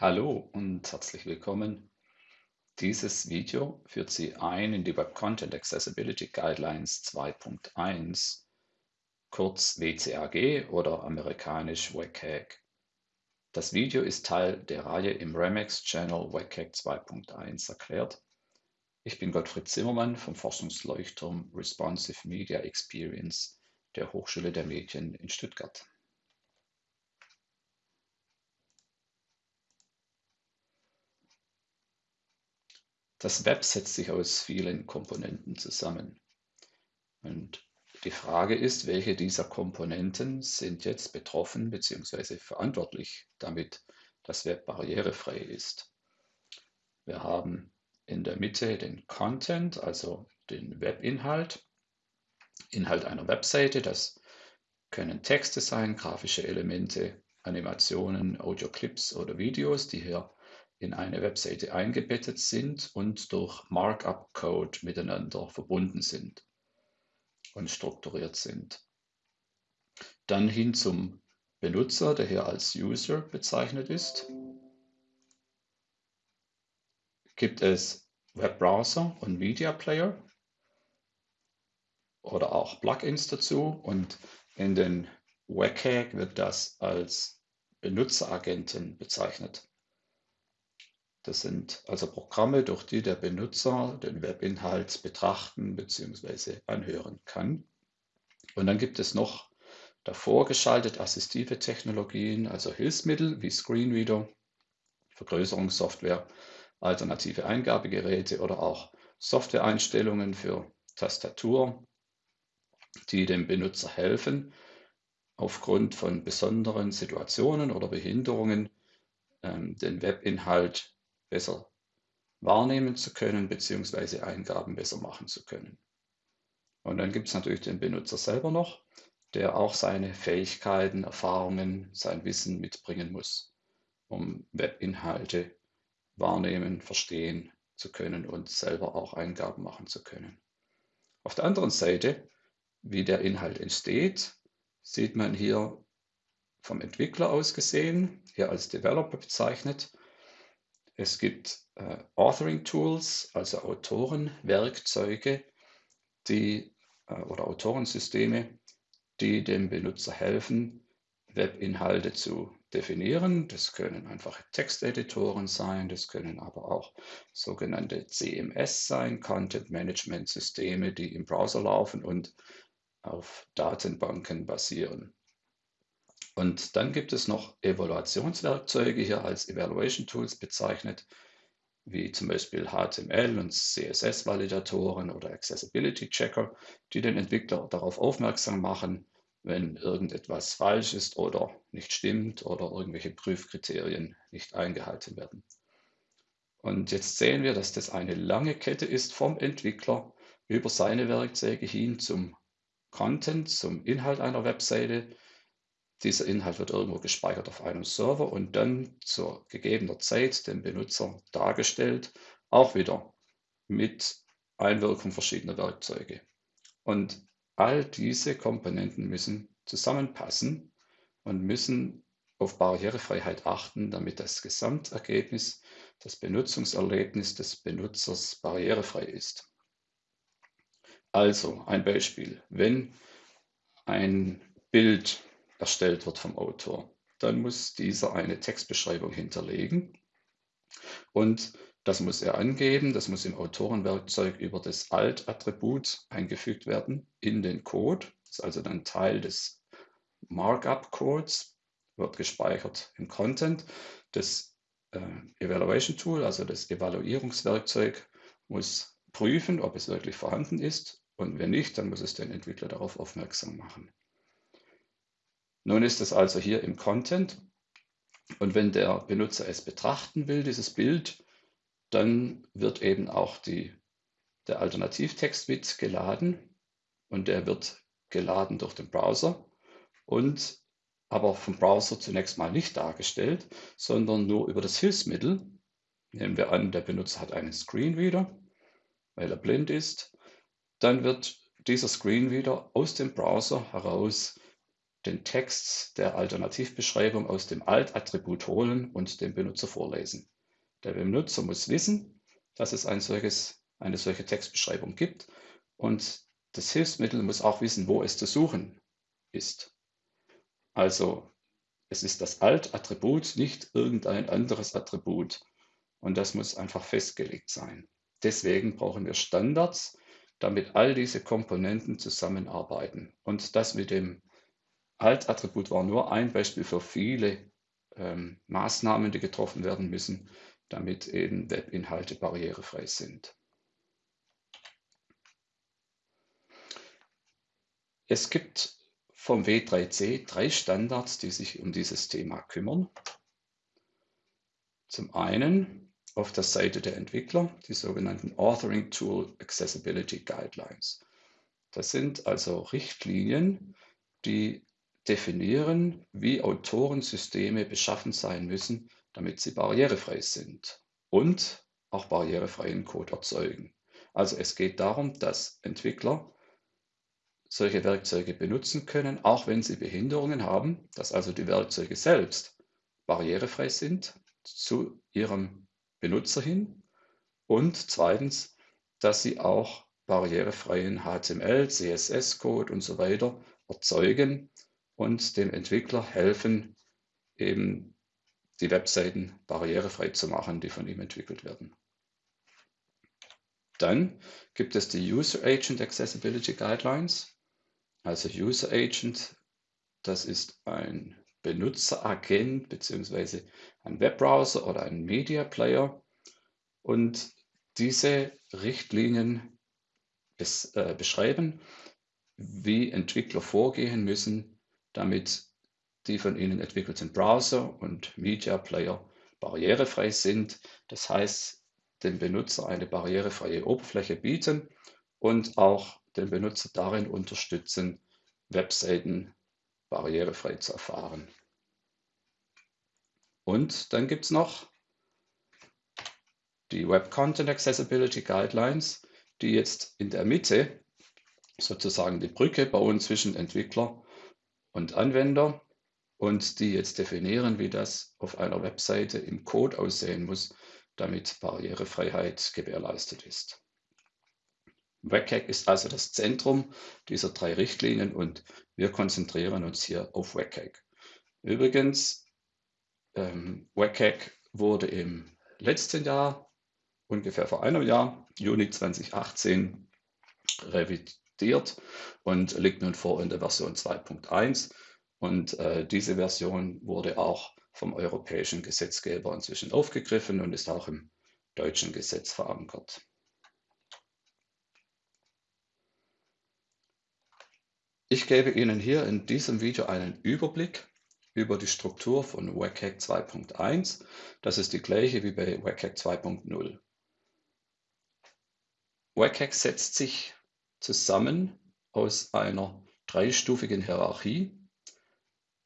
Hallo und herzlich willkommen. Dieses Video führt Sie ein in die Web Content Accessibility Guidelines 2.1, kurz WCAG oder amerikanisch WCAG. Das Video ist Teil der Reihe im Remex Channel WCAG 2.1 erklärt. Ich bin Gottfried Zimmermann vom Forschungsleuchtturm Responsive Media Experience der Hochschule der Medien in Stuttgart. Das Web setzt sich aus vielen Komponenten zusammen. Und die Frage ist, welche dieser Komponenten sind jetzt betroffen bzw. verantwortlich, damit das Web barrierefrei ist. Wir haben in der Mitte den Content, also den Webinhalt, Inhalt einer Webseite. Das können Texte sein, grafische Elemente, Animationen, Audioclips oder Videos, die hier in eine Webseite eingebettet sind und durch Markup-Code miteinander verbunden sind und strukturiert sind. Dann hin zum Benutzer, der hier als User bezeichnet ist, gibt es Webbrowser und Media Player oder auch Plugins dazu und in den WCAG wird das als Benutzeragenten bezeichnet. Das sind also Programme, durch die der Benutzer den Webinhalt betrachten bzw. anhören kann. Und dann gibt es noch davor geschaltet assistive Technologien, also Hilfsmittel wie Screenreader, Vergrößerungssoftware, alternative Eingabegeräte oder auch Softwareeinstellungen für Tastatur, die dem Benutzer helfen, aufgrund von besonderen Situationen oder Behinderungen ähm, den Webinhalt besser wahrnehmen zu können, beziehungsweise Eingaben besser machen zu können. Und dann gibt es natürlich den Benutzer selber noch, der auch seine Fähigkeiten, Erfahrungen, sein Wissen mitbringen muss, um Webinhalte wahrnehmen, verstehen zu können und selber auch Eingaben machen zu können. Auf der anderen Seite, wie der Inhalt entsteht, sieht man hier vom Entwickler aus gesehen, hier als Developer bezeichnet, es gibt äh, Authoring-Tools, also Autorenwerkzeuge, die, äh, oder Autorensysteme, die dem Benutzer helfen, Webinhalte zu definieren. Das können einfache Texteditoren sein, das können aber auch sogenannte CMS sein, Content Management Systeme, die im Browser laufen und auf Datenbanken basieren. Und dann gibt es noch Evaluationswerkzeuge hier als Evaluation Tools bezeichnet, wie zum Beispiel HTML und CSS-Validatoren oder Accessibility Checker, die den Entwickler darauf aufmerksam machen, wenn irgendetwas falsch ist oder nicht stimmt oder irgendwelche Prüfkriterien nicht eingehalten werden. Und jetzt sehen wir, dass das eine lange Kette ist vom Entwickler über seine Werkzeuge hin zum Content, zum Inhalt einer Webseite, dieser Inhalt wird irgendwo gespeichert auf einem Server und dann zur gegebener Zeit dem Benutzer dargestellt, auch wieder mit Einwirkung verschiedener Werkzeuge. Und all diese Komponenten müssen zusammenpassen und müssen auf Barrierefreiheit achten, damit das Gesamtergebnis, das Benutzungserlebnis des Benutzers barrierefrei ist. Also ein Beispiel. Wenn ein Bild erstellt wird vom Autor. Dann muss dieser eine Textbeschreibung hinterlegen und das muss er angeben, das muss im Autorenwerkzeug über das Alt-Attribut eingefügt werden in den Code. Das ist also dann Teil des Markup-Codes, wird gespeichert im Content. Das äh, Evaluation Tool, also das Evaluierungswerkzeug, muss prüfen, ob es wirklich vorhanden ist und wenn nicht, dann muss es den Entwickler darauf aufmerksam machen. Nun ist es also hier im Content und wenn der Benutzer es betrachten will, dieses Bild, dann wird eben auch die, der Alternativtext mit geladen und der wird geladen durch den Browser und aber vom Browser zunächst mal nicht dargestellt, sondern nur über das Hilfsmittel. Nehmen wir an, der Benutzer hat einen Screenreader, weil er blind ist. Dann wird dieser Screenreader aus dem Browser heraus den Text der Alternativbeschreibung aus dem Alt-Attribut holen und dem Benutzer vorlesen. Der Benutzer muss wissen, dass es ein solches, eine solche Textbeschreibung gibt und das Hilfsmittel muss auch wissen, wo es zu suchen ist. Also es ist das Alt-Attribut, nicht irgendein anderes Attribut. Und das muss einfach festgelegt sein. Deswegen brauchen wir Standards, damit all diese Komponenten zusammenarbeiten. Und das mit dem Alt-Attribut war nur ein Beispiel für viele ähm, Maßnahmen, die getroffen werden müssen, damit eben Webinhalte barrierefrei sind. Es gibt vom W3C drei Standards, die sich um dieses Thema kümmern. Zum einen auf der Seite der Entwickler die sogenannten Authoring Tool Accessibility Guidelines. Das sind also Richtlinien, die definieren, wie Autorensysteme beschaffen sein müssen, damit sie barrierefrei sind und auch barrierefreien Code erzeugen. Also es geht darum, dass Entwickler solche Werkzeuge benutzen können, auch wenn sie Behinderungen haben, dass also die Werkzeuge selbst barrierefrei sind zu ihrem Benutzer hin und zweitens, dass sie auch barrierefreien HTML, CSS-Code und so weiter erzeugen und dem Entwickler helfen, eben die Webseiten barrierefrei zu machen, die von ihm entwickelt werden. Dann gibt es die User Agent Accessibility Guidelines. Also User Agent, das ist ein Benutzeragent bzw. ein Webbrowser oder ein Media Player. Und diese Richtlinien bes äh, beschreiben, wie Entwickler vorgehen müssen, damit die von ihnen entwickelten Browser und Media Player barrierefrei sind. Das heißt, dem Benutzer eine barrierefreie Oberfläche bieten und auch den Benutzer darin unterstützen, Webseiten barrierefrei zu erfahren. Und dann gibt es noch die Web Content Accessibility Guidelines, die jetzt in der Mitte sozusagen die Brücke bauen zwischen Entwickler und Anwender und die jetzt definieren, wie das auf einer Webseite im Code aussehen muss, damit Barrierefreiheit gewährleistet ist. WCAG ist also das Zentrum dieser drei Richtlinien und wir konzentrieren uns hier auf WCAG. Übrigens, ähm, WCAG wurde im letzten Jahr, ungefähr vor einem Jahr, Juni 2018, revidiert und liegt nun vor in der Version 2.1. Und äh, diese Version wurde auch vom europäischen Gesetzgeber inzwischen aufgegriffen und ist auch im deutschen Gesetz verankert. Ich gebe Ihnen hier in diesem Video einen Überblick über die Struktur von WCAG 2.1. Das ist die gleiche wie bei WCAG 2.0. WCAG setzt sich zusammen aus einer dreistufigen Hierarchie.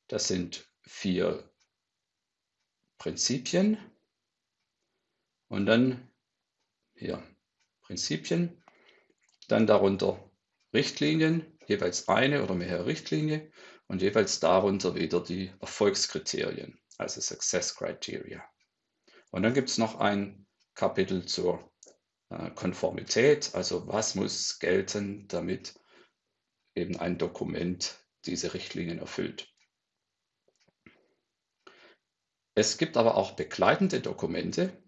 Das sind vier Prinzipien und dann hier Prinzipien, dann darunter Richtlinien, jeweils eine oder mehrere Richtlinien und jeweils darunter wieder die Erfolgskriterien, also Success Criteria. Und dann gibt es noch ein Kapitel zur Konformität, also was muss gelten, damit eben ein Dokument diese Richtlinien erfüllt. Es gibt aber auch begleitende Dokumente,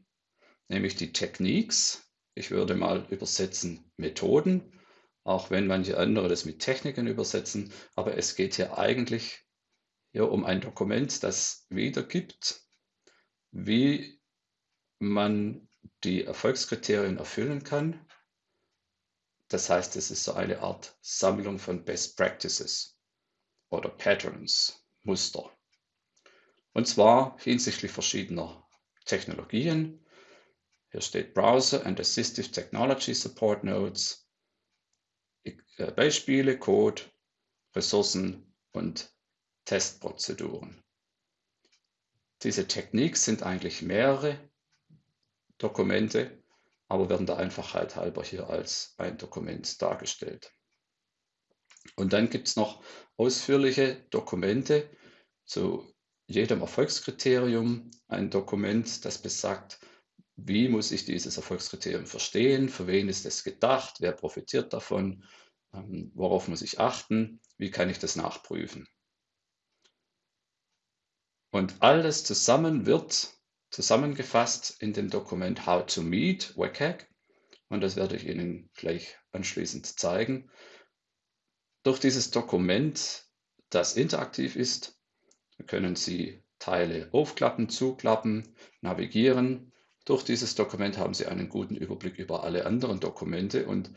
nämlich die Techniques. Ich würde mal übersetzen Methoden auch wenn manche andere das mit Techniken übersetzen. Aber es geht hier eigentlich hier um ein Dokument, das wiedergibt, wie man die Erfolgskriterien erfüllen kann. Das heißt, es ist so eine Art Sammlung von Best Practices oder Patterns, Muster. Und zwar hinsichtlich verschiedener Technologien. Hier steht Browser and Assistive Technology Support Nodes, äh, Beispiele, Code, Ressourcen und Testprozeduren. Diese Techniks sind eigentlich mehrere Dokumente, aber werden der Einfachheit halber hier als ein Dokument dargestellt. Und dann gibt es noch ausführliche Dokumente zu jedem Erfolgskriterium. Ein Dokument, das besagt, wie muss ich dieses Erfolgskriterium verstehen, für wen ist es gedacht, wer profitiert davon, ähm, worauf muss ich achten, wie kann ich das nachprüfen. Und alles zusammen wird zusammengefasst in dem Dokument How to Meet WCAG. Und das werde ich Ihnen gleich anschließend zeigen. Durch dieses Dokument, das interaktiv ist, können Sie Teile aufklappen, zuklappen, navigieren. Durch dieses Dokument haben Sie einen guten Überblick über alle anderen Dokumente und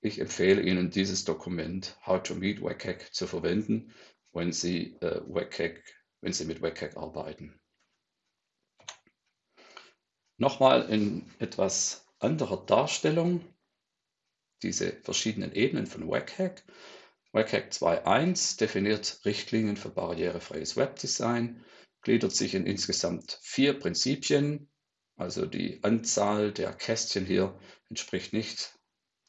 ich empfehle Ihnen, dieses Dokument How to Meet WCAG zu verwenden, wenn Sie, äh, WCAG, wenn Sie mit WCAG arbeiten. Nochmal in etwas anderer Darstellung diese verschiedenen Ebenen von WCAG. WCAG 2.1 definiert Richtlinien für barrierefreies Webdesign, gliedert sich in insgesamt vier Prinzipien. Also die Anzahl der Kästchen hier entspricht nicht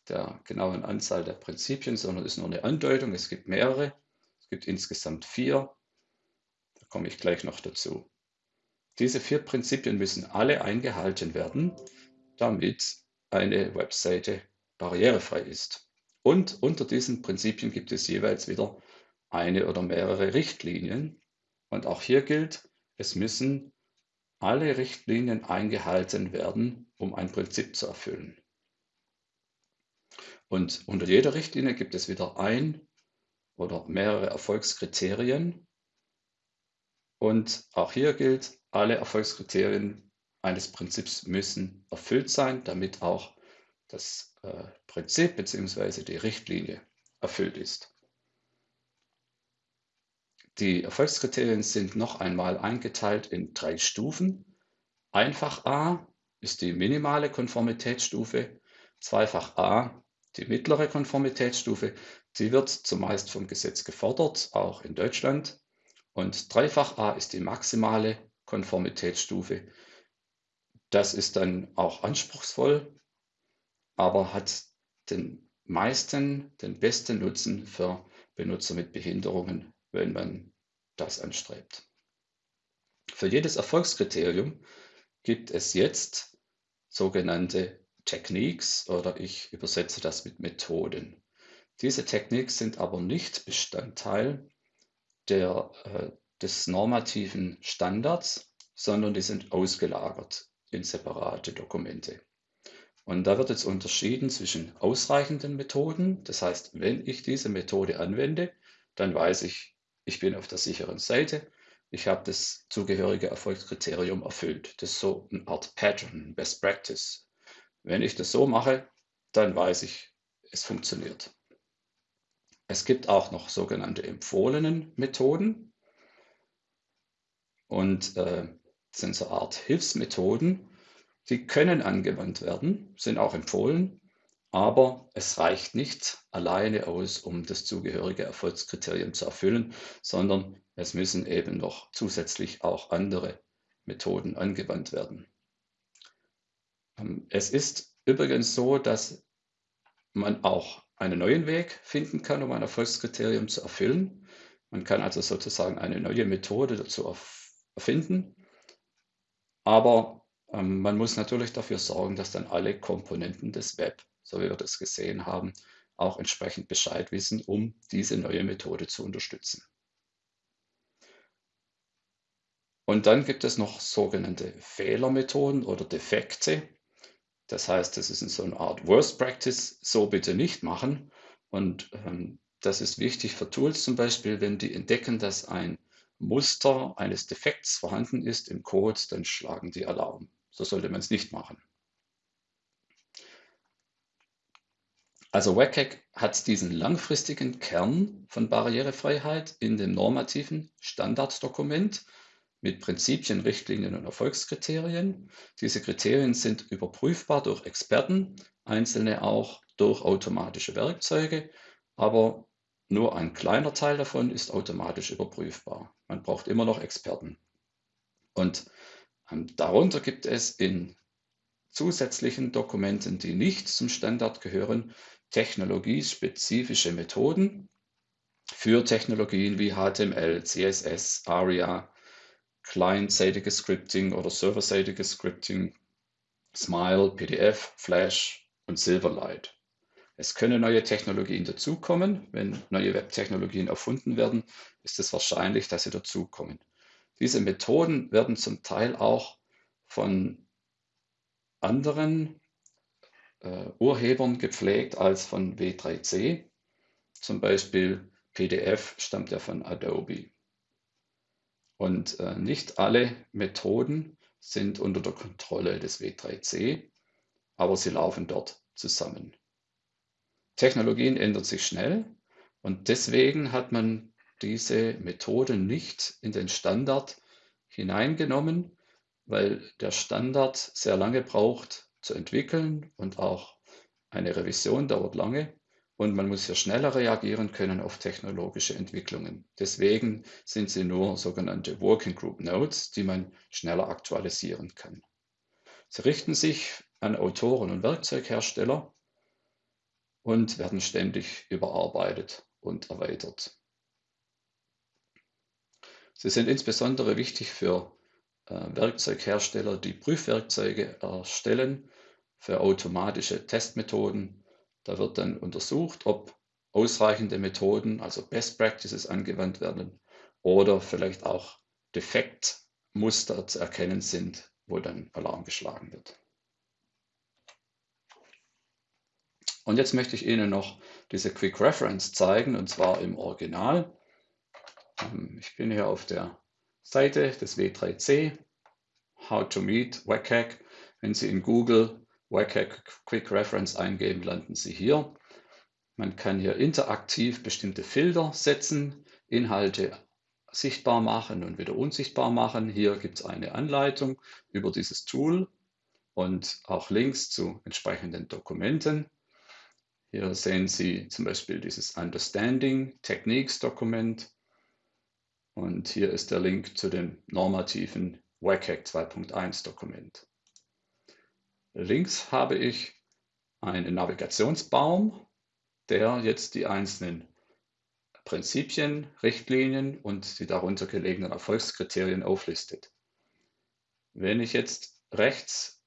der genauen Anzahl der Prinzipien, sondern ist nur eine Andeutung. Es gibt mehrere. Es gibt insgesamt vier. Da komme ich gleich noch dazu. Diese vier Prinzipien müssen alle eingehalten werden, damit eine Webseite barrierefrei ist. Und unter diesen Prinzipien gibt es jeweils wieder eine oder mehrere Richtlinien. Und auch hier gilt, es müssen alle Richtlinien eingehalten werden, um ein Prinzip zu erfüllen. Und unter jeder Richtlinie gibt es wieder ein oder mehrere Erfolgskriterien. Und auch hier gilt, alle Erfolgskriterien eines Prinzips müssen erfüllt sein, damit auch das äh, Prinzip bzw. die Richtlinie erfüllt ist. Die Erfolgskriterien sind noch einmal eingeteilt in drei Stufen. Einfach A ist die minimale Konformitätsstufe, Zweifach A die mittlere Konformitätsstufe. Die wird zumeist vom Gesetz gefordert, auch in Deutschland. Und Dreifach A ist die maximale Konformitätsstufe. Das ist dann auch anspruchsvoll, aber hat den meisten, den besten Nutzen für Benutzer mit Behinderungen, wenn man das anstrebt. Für jedes Erfolgskriterium gibt es jetzt sogenannte Techniques oder ich übersetze das mit Methoden. Diese Techniques sind aber nicht Bestandteil der äh, des normativen Standards, sondern die sind ausgelagert in separate Dokumente. Und da wird jetzt unterschieden zwischen ausreichenden Methoden. Das heißt, wenn ich diese Methode anwende, dann weiß ich, ich bin auf der sicheren Seite. Ich habe das zugehörige Erfolgskriterium erfüllt. Das ist so eine Art Pattern, Best Practice. Wenn ich das so mache, dann weiß ich, es funktioniert. Es gibt auch noch sogenannte empfohlenen Methoden. Und äh, sind so Art Hilfsmethoden, die können angewandt werden, sind auch empfohlen, aber es reicht nicht alleine aus, um das zugehörige Erfolgskriterium zu erfüllen, sondern es müssen eben noch zusätzlich auch andere Methoden angewandt werden. Ähm, es ist übrigens so, dass man auch einen neuen Weg finden kann, um ein Erfolgskriterium zu erfüllen. Man kann also sozusagen eine neue Methode dazu erfinden. Aber ähm, man muss natürlich dafür sorgen, dass dann alle Komponenten des Web, so wie wir das gesehen haben, auch entsprechend Bescheid wissen, um diese neue Methode zu unterstützen. Und dann gibt es noch sogenannte Fehlermethoden oder Defekte. Das heißt, das ist so eine Art Worst Practice, so bitte nicht machen. Und ähm, das ist wichtig für Tools zum Beispiel, wenn die entdecken, dass ein Muster eines Defekts vorhanden ist im Code, dann schlagen die Alarm. So sollte man es nicht machen. Also WCAG hat diesen langfristigen Kern von Barrierefreiheit in dem normativen Standarddokument mit Prinzipien, Richtlinien und Erfolgskriterien. Diese Kriterien sind überprüfbar durch Experten, einzelne auch durch automatische Werkzeuge, aber nur ein kleiner Teil davon ist automatisch überprüfbar. Man braucht immer noch Experten. Und ähm, darunter gibt es in zusätzlichen Dokumenten, die nicht zum Standard gehören, technologiespezifische Methoden. für Technologien wie HTML, CSS, ARIA, client-seitiges Scripting oder server-seitiges Scripting, Smile, PDF, Flash und Silverlight. Es können neue Technologien dazukommen. Wenn neue Webtechnologien erfunden werden, ist es wahrscheinlich, dass sie dazukommen. Diese Methoden werden zum Teil auch von anderen äh, Urhebern gepflegt als von W3C. Zum Beispiel PDF stammt ja von Adobe. Und äh, nicht alle Methoden sind unter der Kontrolle des W3C, aber sie laufen dort zusammen. Technologien ändern sich schnell und deswegen hat man diese Methode nicht in den Standard hineingenommen, weil der Standard sehr lange braucht zu entwickeln und auch eine Revision dauert lange und man muss hier schneller reagieren können auf technologische Entwicklungen. Deswegen sind sie nur sogenannte Working Group Notes, die man schneller aktualisieren kann. Sie richten sich an Autoren und Werkzeughersteller und werden ständig überarbeitet und erweitert. Sie sind insbesondere wichtig für äh, Werkzeughersteller, die Prüfwerkzeuge erstellen für automatische Testmethoden. Da wird dann untersucht, ob ausreichende Methoden, also Best Practices angewandt werden oder vielleicht auch Defektmuster zu erkennen sind, wo dann Alarm geschlagen wird. Und jetzt möchte ich Ihnen noch diese Quick Reference zeigen, und zwar im Original. Ähm, ich bin hier auf der Seite des W3C, How to Meet WCAG. Wenn Sie in Google WCAG Quick Reference eingeben, landen Sie hier. Man kann hier interaktiv bestimmte Filter setzen, Inhalte sichtbar machen und wieder unsichtbar machen. Hier gibt es eine Anleitung über dieses Tool und auch Links zu entsprechenden Dokumenten. Hier sehen Sie zum Beispiel dieses Understanding Techniques Dokument und hier ist der Link zu dem normativen WCAG 2.1 Dokument. Links habe ich einen Navigationsbaum, der jetzt die einzelnen Prinzipien, Richtlinien und die darunter gelegenen Erfolgskriterien auflistet. Wenn ich jetzt rechts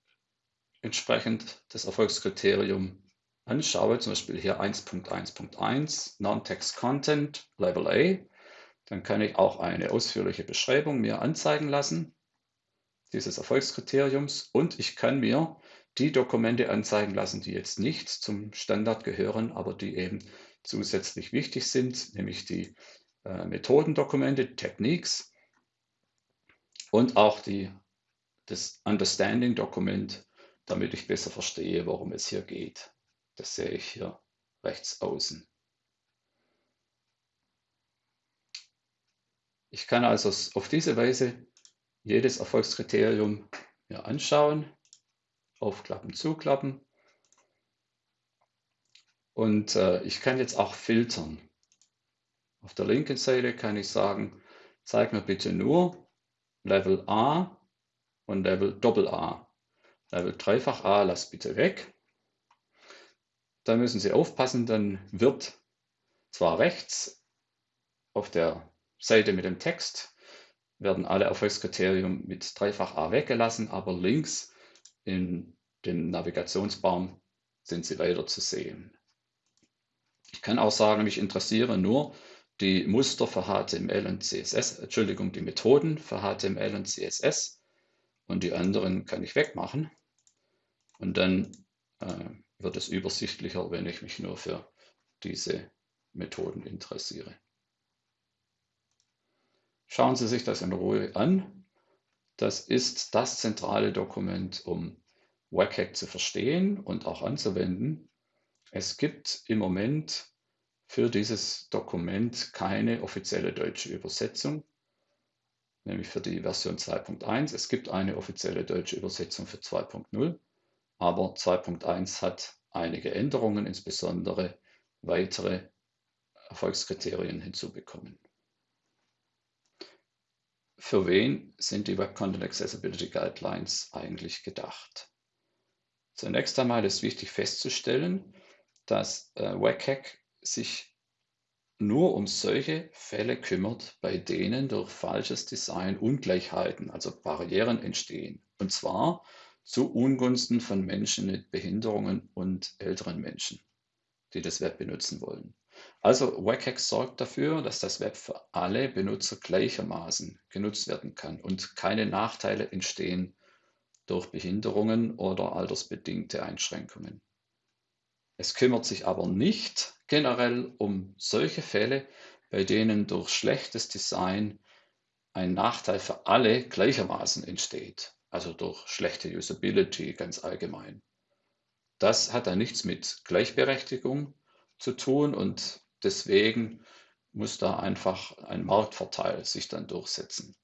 entsprechend das Erfolgskriterium anschaue, zum Beispiel hier 1.1.1 Non-Text Content Level A, dann kann ich auch eine ausführliche Beschreibung mir anzeigen lassen dieses Erfolgskriteriums und ich kann mir die Dokumente anzeigen lassen, die jetzt nicht zum Standard gehören, aber die eben zusätzlich wichtig sind, nämlich die äh, Methodendokumente, Techniques und auch die, das Understanding-Dokument, damit ich besser verstehe, worum es hier geht. Das sehe ich hier rechts außen. Ich kann also auf diese Weise jedes Erfolgskriterium mir anschauen, aufklappen, zuklappen. Und äh, ich kann jetzt auch filtern. Auf der linken Seite kann ich sagen, zeig mir bitte nur Level A und Level Doppel-A. Level dreifach A lass bitte weg. Da müssen Sie aufpassen, dann wird zwar rechts auf der Seite mit dem Text werden alle Erfolgskriterien mit dreifach A weggelassen, aber links in dem Navigationsbaum sind sie weiter zu sehen. Ich kann auch sagen, mich interessieren nur die Muster für HTML und CSS, Entschuldigung, die Methoden für HTML und CSS und die anderen kann ich wegmachen. Und dann äh, wird es übersichtlicher, wenn ich mich nur für diese Methoden interessiere. Schauen Sie sich das in Ruhe an. Das ist das zentrale Dokument, um WCAG zu verstehen und auch anzuwenden. Es gibt im Moment für dieses Dokument keine offizielle deutsche Übersetzung, nämlich für die Version 2.1. Es gibt eine offizielle deutsche Übersetzung für 2.0, aber 2.1 hat einige Änderungen, insbesondere weitere Erfolgskriterien hinzubekommen. Für wen sind die Web Content Accessibility Guidelines eigentlich gedacht? Zunächst einmal ist wichtig festzustellen, dass äh, WCAG sich nur um solche Fälle kümmert, bei denen durch falsches Design Ungleichheiten, also Barrieren entstehen. Und zwar zu Ungunsten von Menschen mit Behinderungen und älteren Menschen, die das Web benutzen wollen. Also WCAG sorgt dafür, dass das Web für alle Benutzer gleichermaßen genutzt werden kann und keine Nachteile entstehen durch Behinderungen oder altersbedingte Einschränkungen. Es kümmert sich aber nicht generell um solche Fälle, bei denen durch schlechtes Design ein Nachteil für alle gleichermaßen entsteht, also durch schlechte Usability ganz allgemein. Das hat dann nichts mit Gleichberechtigung zu tun und deswegen muss da einfach ein Marktvorteil sich dann durchsetzen.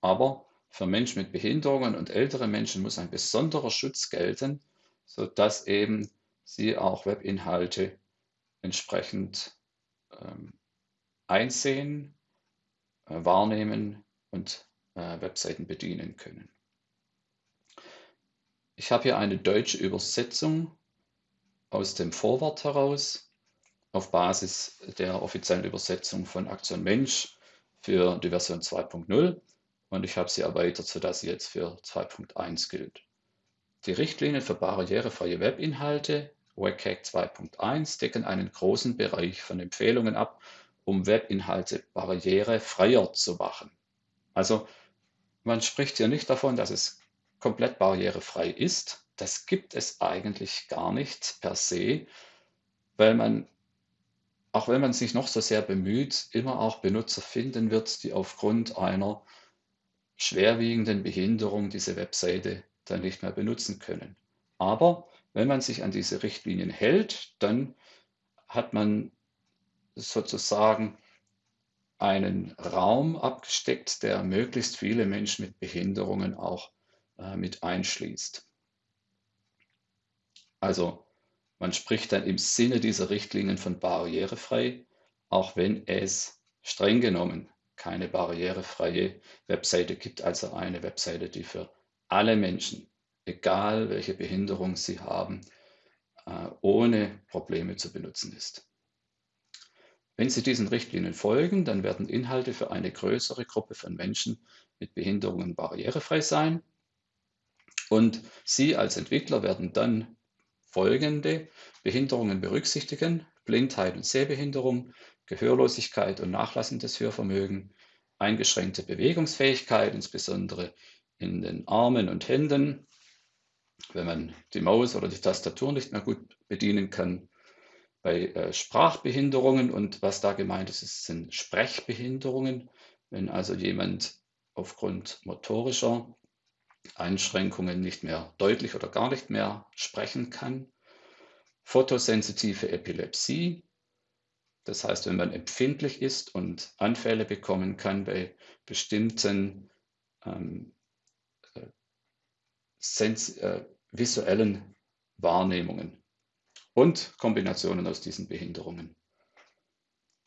Aber für Menschen mit Behinderungen und ältere Menschen muss ein besonderer Schutz gelten, sodass eben sie auch Webinhalte entsprechend ähm, einsehen, äh, wahrnehmen und äh, Webseiten bedienen können. Ich habe hier eine deutsche Übersetzung aus dem Vorwort heraus auf Basis der offiziellen Übersetzung von Aktion Mensch für die Version 2.0 und ich habe sie erweitert, sodass sie jetzt für 2.1 gilt. Die Richtlinien für barrierefreie Webinhalte WCAG 2.1 decken einen großen Bereich von Empfehlungen ab, um Webinhalte barrierefreier zu machen. Also man spricht hier nicht davon, dass es komplett barrierefrei ist, das gibt es eigentlich gar nicht per se, weil man, auch wenn man sich noch so sehr bemüht, immer auch Benutzer finden wird, die aufgrund einer schwerwiegenden Behinderung diese Webseite dann nicht mehr benutzen können. Aber wenn man sich an diese Richtlinien hält, dann hat man sozusagen einen Raum abgesteckt, der möglichst viele Menschen mit Behinderungen auch äh, mit einschließt. Also man spricht dann im Sinne dieser Richtlinien von barrierefrei, auch wenn es streng genommen keine barrierefreie Webseite gibt, also eine Webseite, die für alle Menschen, egal welche Behinderung sie haben, äh, ohne Probleme zu benutzen ist. Wenn Sie diesen Richtlinien folgen, dann werden Inhalte für eine größere Gruppe von Menschen mit Behinderungen barrierefrei sein. Und Sie als Entwickler werden dann folgende Behinderungen berücksichtigen, Blindheit und Sehbehinderung, Gehörlosigkeit und nachlassendes Hörvermögen, eingeschränkte Bewegungsfähigkeit, insbesondere in den Armen und Händen, wenn man die Maus oder die Tastatur nicht mehr gut bedienen kann. Bei äh, Sprachbehinderungen und was da gemeint ist, sind Sprechbehinderungen, wenn also jemand aufgrund motorischer Einschränkungen nicht mehr deutlich oder gar nicht mehr sprechen kann. Photosensitive Epilepsie, das heißt, wenn man empfindlich ist und Anfälle bekommen kann bei bestimmten ähm, äh, äh, visuellen Wahrnehmungen und Kombinationen aus diesen Behinderungen.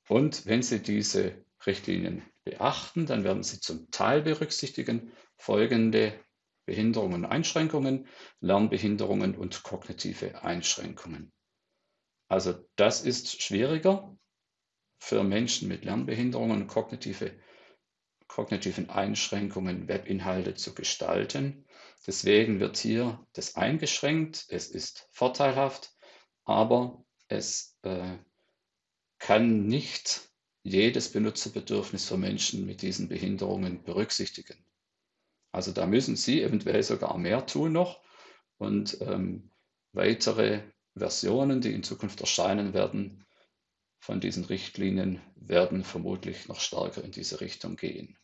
Und wenn Sie diese Richtlinien beachten, dann werden Sie zum Teil berücksichtigen folgende Behinderungen und Einschränkungen, Lernbehinderungen und kognitive Einschränkungen. Also das ist schwieriger für Menschen mit Lernbehinderungen und kognitive, kognitiven Einschränkungen, Webinhalte zu gestalten. Deswegen wird hier das eingeschränkt. Es ist vorteilhaft, aber es äh, kann nicht jedes Benutzerbedürfnis für Menschen mit diesen Behinderungen berücksichtigen. Also da müssen Sie eventuell sogar mehr tun noch und ähm, weitere Versionen, die in Zukunft erscheinen werden, von diesen Richtlinien werden vermutlich noch stärker in diese Richtung gehen.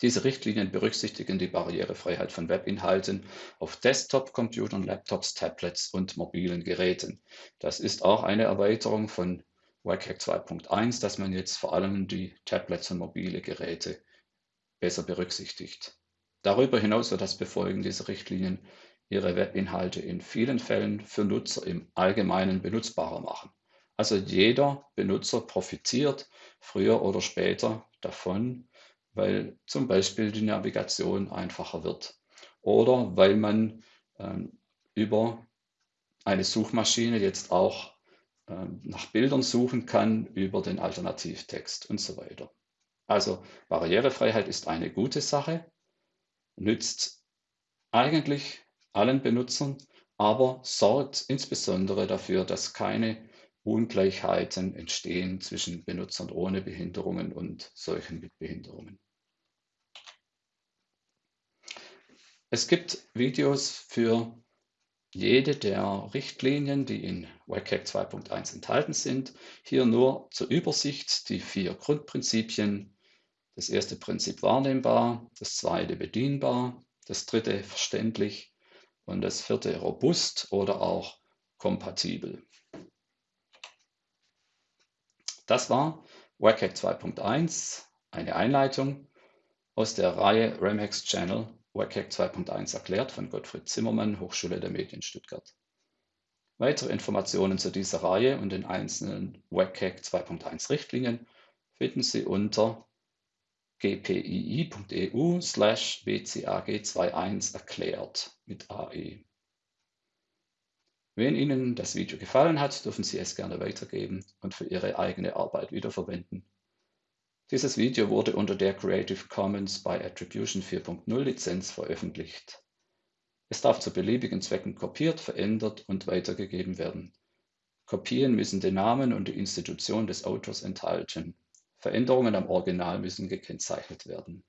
Diese Richtlinien berücksichtigen die Barrierefreiheit von Webinhalten auf Desktop-Computern, Laptops, Tablets und mobilen Geräten. Das ist auch eine Erweiterung von WCAG 2.1, dass man jetzt vor allem die Tablets und mobile Geräte besser berücksichtigt. Darüber hinaus wird das Befolgen dieser Richtlinien Ihre Webinhalte in vielen Fällen für Nutzer im Allgemeinen benutzbarer machen. Also jeder Benutzer profitiert früher oder später davon, weil zum Beispiel die Navigation einfacher wird oder weil man ähm, über eine Suchmaschine jetzt auch ähm, nach Bildern suchen kann über den Alternativtext und so weiter. Also Barrierefreiheit ist eine gute Sache, nützt eigentlich allen Benutzern, aber sorgt insbesondere dafür, dass keine Ungleichheiten entstehen zwischen Benutzern ohne Behinderungen und solchen mit Behinderungen. Es gibt Videos für jede der Richtlinien, die in WCAG 2.1 enthalten sind. Hier nur zur Übersicht die vier Grundprinzipien. Das erste Prinzip wahrnehmbar, das zweite bedienbar, das dritte verständlich und das vierte robust oder auch kompatibel. Das war WCAG 2.1, eine Einleitung aus der Reihe Remhex Channel WCAG 2.1 erklärt von Gottfried Zimmermann, Hochschule der Medien Stuttgart. Weitere Informationen zu dieser Reihe und den einzelnen WCAG 2.1 Richtlinien finden Sie unter gpii.eu slash bcag21 erklärt mit AE. Wenn Ihnen das Video gefallen hat, dürfen Sie es gerne weitergeben und für Ihre eigene Arbeit wiederverwenden. Dieses Video wurde unter der Creative Commons by Attribution 4.0 Lizenz veröffentlicht. Es darf zu beliebigen Zwecken kopiert, verändert und weitergegeben werden. Kopien müssen den Namen und die Institution des Autors enthalten. Veränderungen am Original müssen gekennzeichnet werden